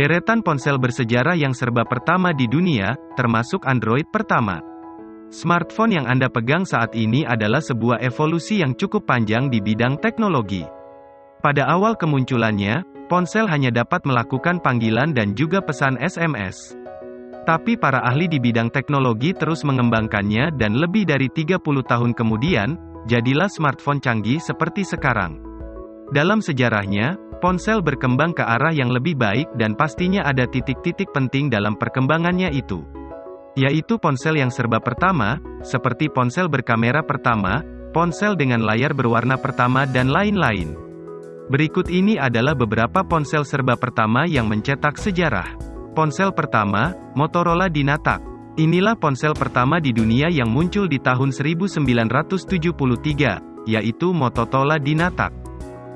Deretan ponsel bersejarah yang serba pertama di dunia, termasuk Android pertama. Smartphone yang Anda pegang saat ini adalah sebuah evolusi yang cukup panjang di bidang teknologi. Pada awal kemunculannya, ponsel hanya dapat melakukan panggilan dan juga pesan SMS. Tapi para ahli di bidang teknologi terus mengembangkannya dan lebih dari 30 tahun kemudian, jadilah smartphone canggih seperti sekarang. Dalam sejarahnya, ponsel berkembang ke arah yang lebih baik dan pastinya ada titik-titik penting dalam perkembangannya itu. Yaitu ponsel yang serba pertama, seperti ponsel berkamera pertama, ponsel dengan layar berwarna pertama dan lain-lain. Berikut ini adalah beberapa ponsel serba pertama yang mencetak sejarah. Ponsel pertama, Motorola Dynatac. Inilah ponsel pertama di dunia yang muncul di tahun 1973, yaitu Motorola Dynatac.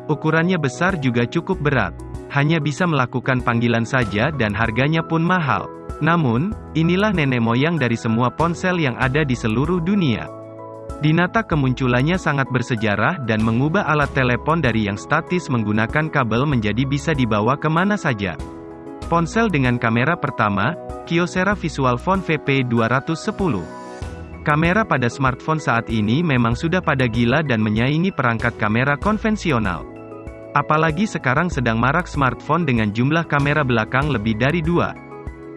Ukurannya besar juga cukup berat. Hanya bisa melakukan panggilan saja dan harganya pun mahal. Namun, inilah nenek moyang dari semua ponsel yang ada di seluruh dunia. Dynatac kemunculannya sangat bersejarah dan mengubah alat telepon dari yang statis menggunakan kabel menjadi bisa dibawa ke mana saja. Ponsel dengan kamera pertama, Kyocera Visual Phone VP210. Kamera pada smartphone saat ini memang sudah pada gila dan menyaingi perangkat kamera konvensional. Apalagi sekarang sedang marak smartphone dengan jumlah kamera belakang lebih dari dua.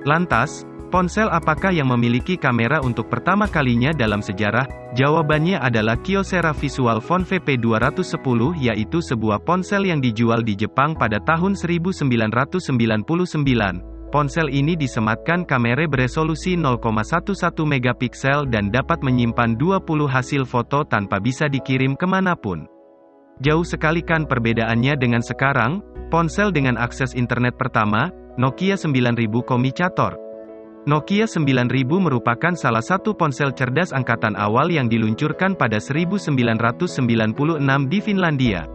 Lantas, Ponsel apakah yang memiliki kamera untuk pertama kalinya dalam sejarah? Jawabannya adalah Kyocera Visual Phone VP210 yaitu sebuah ponsel yang dijual di Jepang pada tahun 1999. Ponsel ini disematkan kamera beresolusi 0,11 megapiksel dan dapat menyimpan 20 hasil foto tanpa bisa dikirim ke mana pun. Jauh sekali kan perbedaannya dengan sekarang, ponsel dengan akses internet pertama, Nokia 9000 Komicator. Nokia 9000 merupakan salah satu ponsel cerdas angkatan awal yang diluncurkan pada 1996 di Finlandia.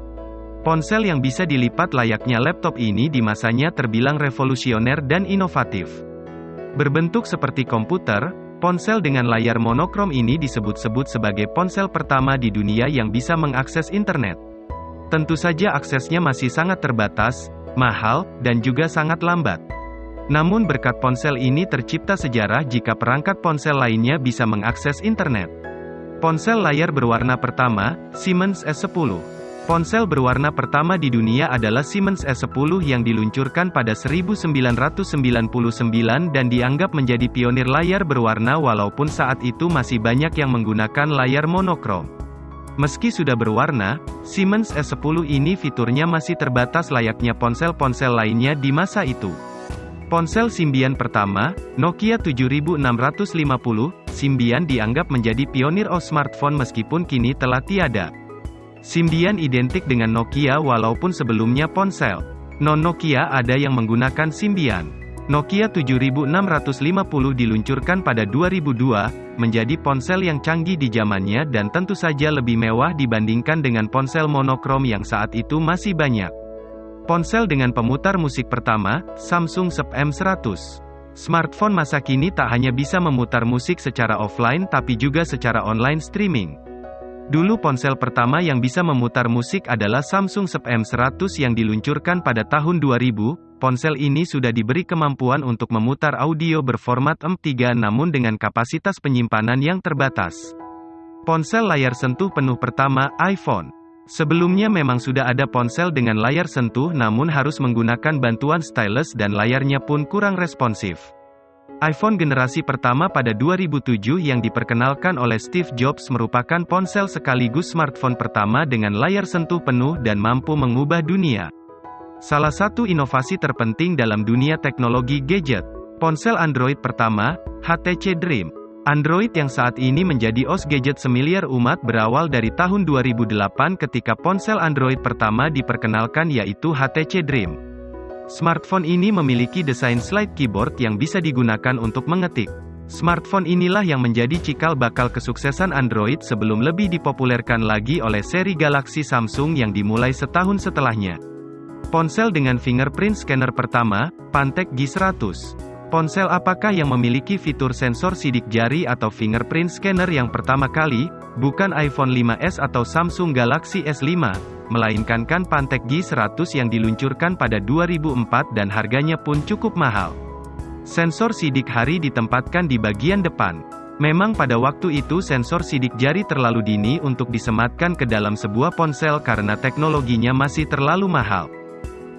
Ponsel yang bisa dilipat layaknya laptop ini di masanya terbilang revolusioner dan inovatif. Berbentuk seperti komputer, ponsel dengan layar monokrom ini disebut-sebut sebagai ponsel pertama di dunia yang bisa mengakses internet. Tentu saja aksesnya masih sangat terbatas, mahal, dan juga sangat lambat. Namun berkat ponsel ini tercipta sejarah jika perangkat ponsel lainnya bisa mengakses internet. Ponsel layar berwarna pertama, Siemens S10. Ponsel berwarna pertama di dunia adalah Siemens S10 yang diluncurkan pada 1999 dan dianggap menjadi pionir layar berwarna walaupun saat itu masih banyak yang menggunakan layar monokrom. Meski sudah berwarna, Siemens S10 ini fiturnya masih terbatas layaknya ponsel-ponsel lainnya di masa itu. Ponsel Symbian pertama, Nokia 7650, Symbian dianggap menjadi pionir OS smartphone meskipun kini telah tiada. Symbian identik dengan Nokia walaupun sebelumnya ponsel non-Nokia ada yang menggunakan Symbian. Nokia 7650 diluncurkan pada 2002, menjadi ponsel yang canggih di zamannya dan tentu saja lebih mewah dibandingkan dengan ponsel monokrom yang saat itu masih banyak. Ponsel dengan pemutar musik pertama, Samsung Sub M100. Smartphone masa kini tak hanya bisa memutar musik secara offline tapi juga secara online streaming. Dulu ponsel pertama yang bisa memutar musik adalah Samsung Sub M100 yang diluncurkan pada tahun 2000. Ponsel ini sudah diberi kemampuan untuk memutar audio berformat M3 namun dengan kapasitas penyimpanan yang terbatas. Ponsel layar sentuh penuh pertama, iPhone. Sebelumnya memang sudah ada ponsel dengan layar sentuh namun harus menggunakan bantuan stylus dan layarnya pun kurang responsif. iPhone generasi pertama pada 2007 yang diperkenalkan oleh Steve Jobs merupakan ponsel sekaligus smartphone pertama dengan layar sentuh penuh dan mampu mengubah dunia. Salah satu inovasi terpenting dalam dunia teknologi gadget, ponsel Android pertama, HTC Dream. Android yang saat ini menjadi OS gadget semiliar umat berawal dari tahun 2008 ketika ponsel Android pertama diperkenalkan yaitu HTC Dream. Smartphone ini memiliki desain slide keyboard yang bisa digunakan untuk mengetik. Smartphone inilah yang menjadi cikal bakal kesuksesan Android sebelum lebih dipopulerkan lagi oleh seri Galaxy Samsung yang dimulai setahun setelahnya. Ponsel dengan fingerprint scanner pertama, Pantec G100. Ponsel apakah yang memiliki fitur sensor sidik jari atau fingerprint scanner yang pertama kali? Bukan iPhone 5s atau Samsung Galaxy S5, melainkan kan Pantek G100 yang diluncurkan pada 2004 dan harganya pun cukup mahal. Sensor sidik hari ditempatkan di bagian depan. Memang pada waktu itu sensor sidik jari terlalu dini untuk disematkan ke dalam sebuah ponsel karena teknologinya masih terlalu mahal.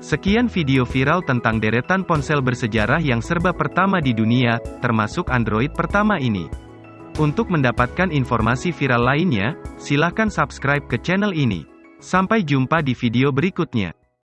Sekian video viral tentang deretan ponsel bersejarah yang serba pertama di dunia, termasuk Android pertama ini. Untuk mendapatkan informasi viral lainnya, silahkan subscribe ke channel ini. Sampai jumpa di video berikutnya.